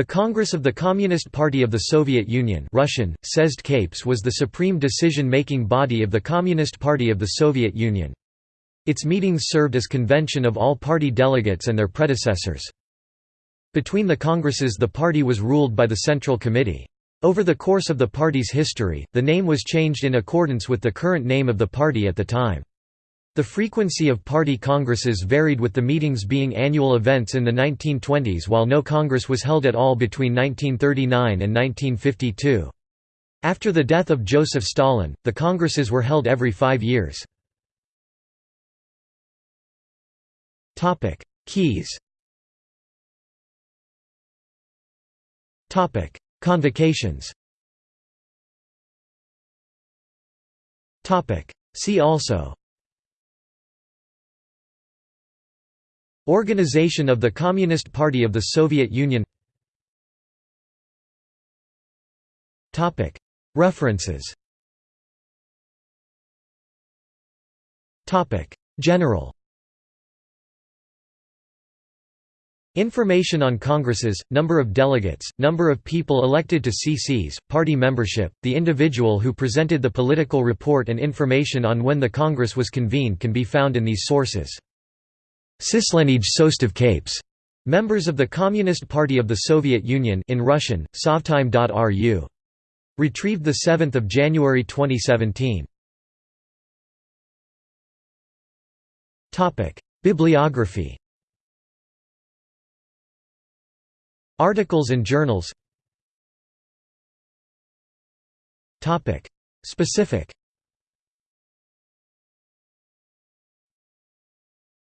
The Congress of the Communist Party of the Soviet Union Russian, Sezd Capes was the supreme decision-making body of the Communist Party of the Soviet Union. Its meetings served as convention of all party delegates and their predecessors. Between the congresses the party was ruled by the Central Committee. Over the course of the party's history, the name was changed in accordance with the current name of the party at the time. The frequency of party congresses varied with the meetings being annual events in the 1920s while no congress was held at all between 1939 and 1952. After the death of Joseph Stalin, the congresses were held every five years. Keys Convocations See also Organization of the Communist Party of the Soviet Union. References. General. Information on congresses, number of delegates, number of people elected to CCs, party membership, the individual who presented the political report and information on when the Congress was convened can be found in these sources. Sislenij Sostov Capes. Members of the Communist Party of the Soviet Union in Russian, sovtime.ru. Retrieved 7 January 2017. Bibliography Articles and journals Specific